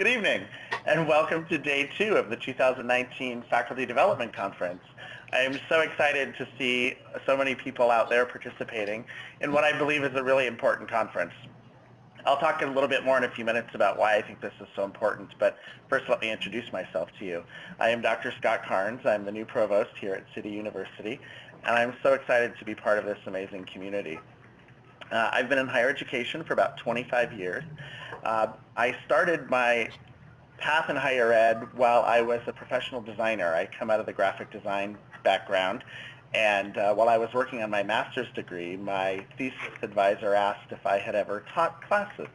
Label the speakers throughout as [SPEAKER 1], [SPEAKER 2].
[SPEAKER 1] Good evening, and welcome to day two of the 2019 Faculty Development Conference. I am so excited to see so many people out there participating in what I believe is a really important conference. I'll talk a little bit more in a few minutes about why I think this is so important, but first let me introduce myself to you. I am Dr. Scott Carnes. I'm the new provost here at City University, and I'm so excited to be part of this amazing community. Uh, I've been in higher education for about 25 years. Uh, I started my path in higher ed while I was a professional designer. I come out of the graphic design background, and uh, while I was working on my master's degree, my thesis advisor asked if I had ever taught classes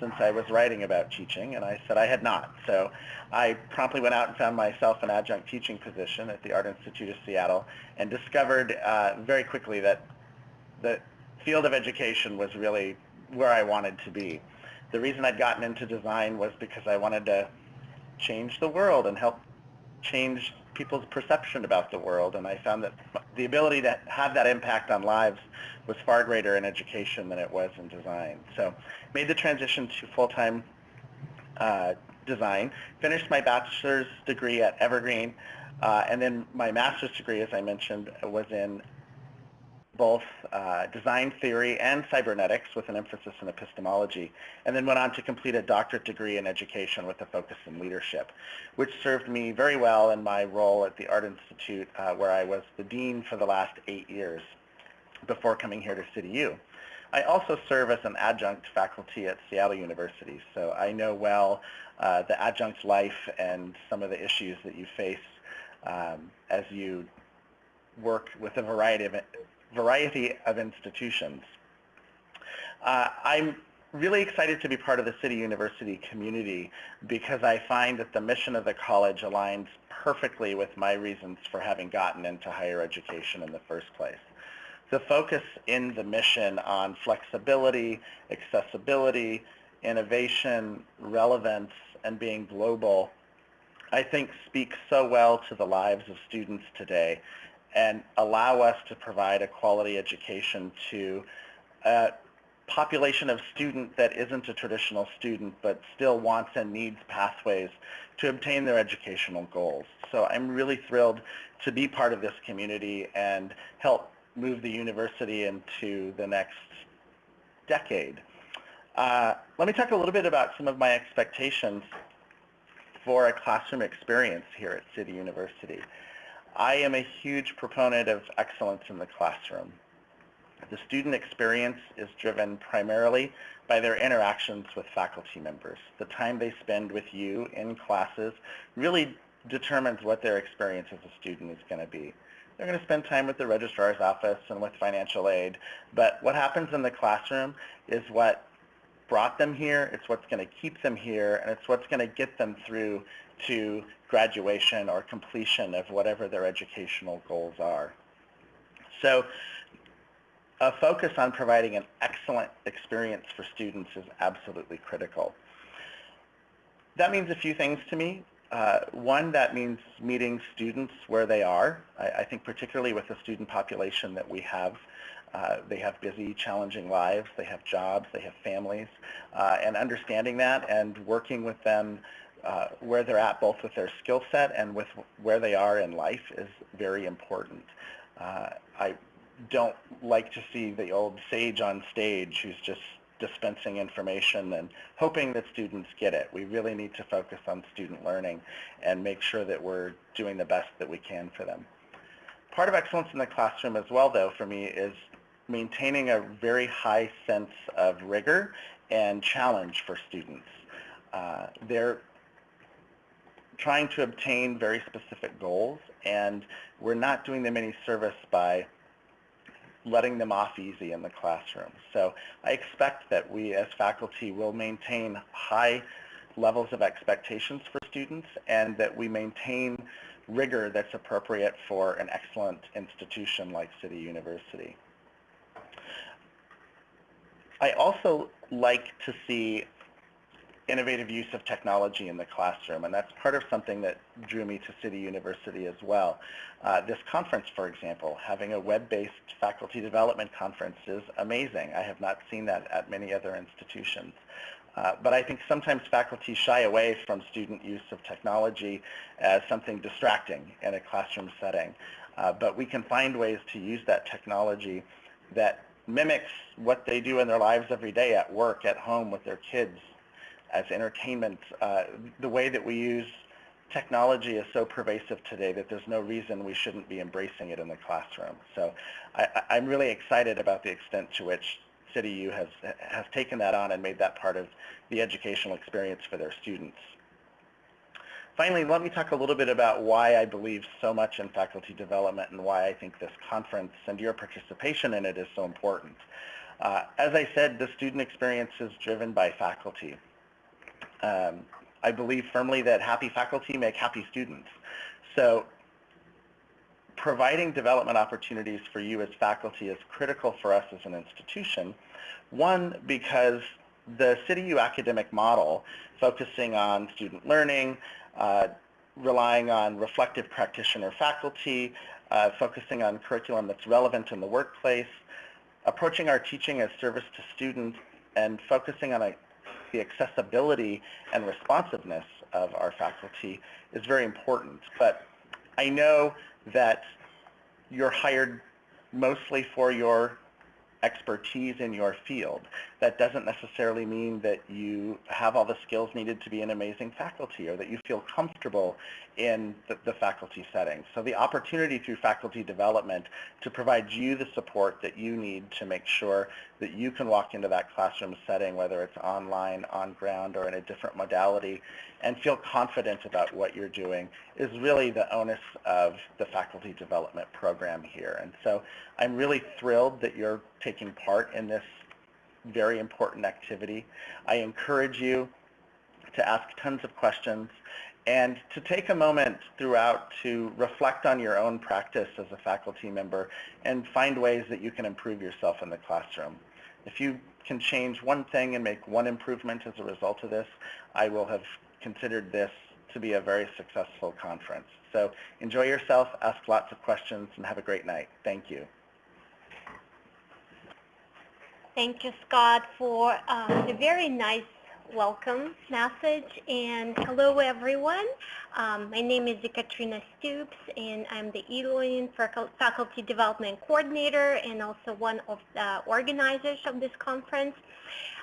[SPEAKER 1] since I was writing about teaching, and I said I had not. So I promptly went out and found myself an adjunct teaching position at the Art Institute of Seattle and discovered uh, very quickly that the field of education was really where I wanted to be. The reason I'd gotten into design was because I wanted to change the world and help change people's perception about the world. And I found that the ability to have that impact on lives was far greater in education than it was in design. So made the transition to full-time uh, design, finished my bachelor's degree at Evergreen, uh, and then my master's degree, as I mentioned, was in both uh, design theory and cybernetics with an emphasis in epistemology, and then went on to complete a doctorate degree in education with a focus in leadership, which served me very well in my role at the Art Institute, uh, where I was the dean for the last eight years before coming here to City U. I also serve as an adjunct faculty at Seattle University, so I know well uh, the adjunct life and some of the issues that you face um, as you work with a variety of variety of institutions. Uh, I'm really excited to be part of the City University community because I find that the mission of the college aligns perfectly with my reasons for having gotten into higher education in the first place. The focus in the mission on flexibility, accessibility, innovation, relevance, and being global, I think speaks so well to the lives of students today and allow us to provide a quality education to a population of student that isn't a traditional student but still wants and needs pathways to obtain their educational goals. So I'm really thrilled to be part of this community and help move the university into the next decade. Uh, let me talk a little bit about some of my expectations for a classroom experience here at City University. I am a huge proponent of excellence in the classroom. The student experience is driven primarily by their interactions with faculty members. The time they spend with you in classes really determines what their experience as a student is going to be. They're going to spend time with the registrar's office and with financial aid, but what happens in the classroom is what brought them here, it's what's going to keep them here, and it's what's going to get them through to graduation or completion of whatever their educational goals are. So a focus on providing an excellent experience for students is absolutely critical. That means a few things to me. Uh, one, that means meeting students where they are. I, I, think particularly with the student population that we have, uh, they have busy, challenging lives, they have jobs, they have families, uh, and understanding that and working with them uh, where they're at both with their skill set and with where they are in life is very important. Uh, I don't like to see the old sage on stage who's just dispensing information and hoping that students get it. We really need to focus on student learning and make sure that we're doing the best that we can for them. Part of excellence in the classroom as well, though, for me is maintaining a very high sense of rigor and challenge for students. Uh, they're trying to obtain very specific goals, and we're not doing them any service by letting them off easy in the classroom. So I expect that we as faculty will maintain high levels of expectations for students and that we maintain rigor that's appropriate for an excellent institution like City University. I also like to see innovative use of technology in the classroom, and that's part of something that drew me to City University as well. Uh, this conference, for example, having a web-based faculty development conference is amazing. I have not seen that at many other institutions. Uh, but I think sometimes faculty shy away from student use of technology as something distracting in a classroom setting. Uh, but we can find ways to use that technology that mimics what they do in their lives every day at work, at home with their kids, as entertainment. Uh, the way that we use technology is so pervasive today that there's no reason we shouldn't be embracing it in the classroom. So I, I'm really excited about the extent to which CityU has, has taken that on and made that part of the educational experience for their students. Finally, let me talk a little bit about why I believe so much in faculty development and why I think this conference and your participation in it is so important. Uh, as I said, the student experience is driven by faculty. Um, I believe firmly that happy faculty make happy students. So providing development opportunities for you as faculty is critical for us as an institution. One, because the CityU academic model, focusing on student learning, uh, relying on reflective practitioner faculty, uh, focusing on curriculum that's relevant in the workplace, approaching our teaching as service to students, and focusing on a, the accessibility and responsiveness of our faculty is very important. But I know that you're hired mostly for your expertise in your field. That doesn't necessarily mean that you have all the skills needed to be an amazing faculty or that you feel comfortable in the, the, faculty setting. So the opportunity through faculty development to provide you the support that you need to make sure that you can walk into that classroom setting, whether it's online, on ground, or in a different modality, and feel confident about what you're doing is really the onus of the faculty development program here. And so I'm really thrilled that you're taking part in this very important activity. I encourage you to ask tons of questions and to take a moment throughout to reflect on your own practice as a faculty member and find ways that you can improve yourself in the classroom. If you can change one thing and make one improvement as a result of this, I will have considered this to be a very successful conference. So enjoy yourself, ask lots of questions, and have a great night. Thank you.
[SPEAKER 2] Thank you, Scott, for uh, the very nice welcome message. And hello, everyone. Um, my name is Katrina Stoops, and I'm the e-learning faculty development coordinator and also one of the organizers of this conference.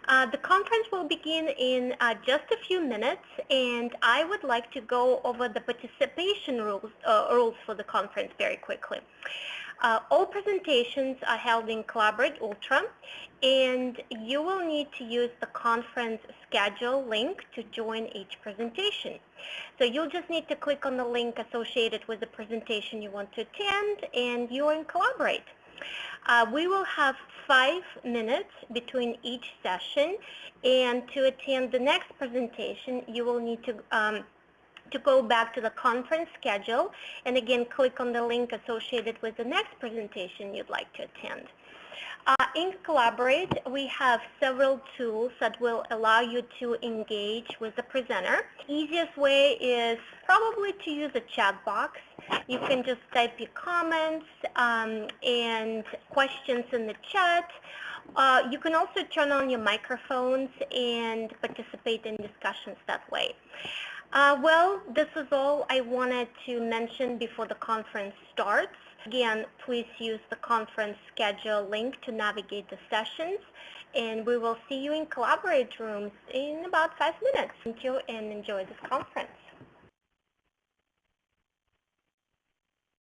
[SPEAKER 2] Uh, the conference will begin in uh, just a few minutes, and I would like to go over the participation rules, uh, rules for the conference very quickly. Uh, all presentations are held in Collaborate Ultra, and you will need to use the conference schedule link to join each presentation. So you'll just need to click on the link associated with the presentation you want to attend, and you're in Collaborate. Uh, we will have five minutes between each session, and to attend the next presentation, you will need to um, to go back to the conference schedule and again click on the link associated with the next presentation you'd like to attend. Uh, in Collaborate, we have several tools that will allow you to engage with the presenter. Easiest way is probably to use a chat box. You can just type your comments um, and questions in the chat. Uh, you can also turn on your microphones and participate in discussions that way. Uh, well, this is all I wanted to mention before the conference starts. Again, please use the conference schedule link to navigate the sessions, and we will see you in Collaborate rooms in about five minutes. Thank you and enjoy this conference.